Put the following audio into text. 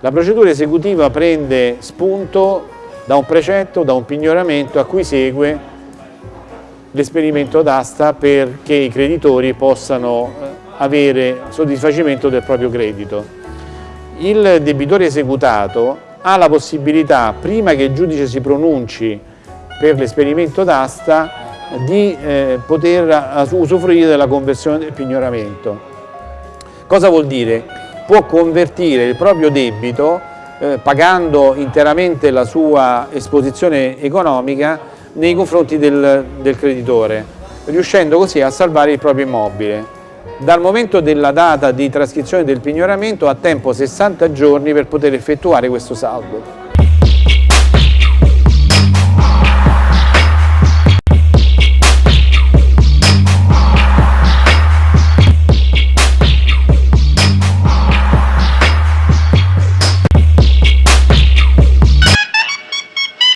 La procedura esecutiva prende spunto da un precetto, da un pignoramento a cui segue l'esperimento d'asta perché i creditori possano eh, avere soddisfacimento del proprio credito. Il debitore esecutato ha la possibilità, prima che il giudice si pronunci per l'esperimento d'asta, di eh, poter usufruire della conversione del pignoramento. Cosa vuol dire? Può convertire il proprio debito eh, pagando interamente la sua esposizione economica nei confronti del, del creditore, riuscendo così a salvare il proprio immobile. Dal momento della data di trascrizione del pignoramento ha tempo 60 giorni per poter effettuare questo saldo.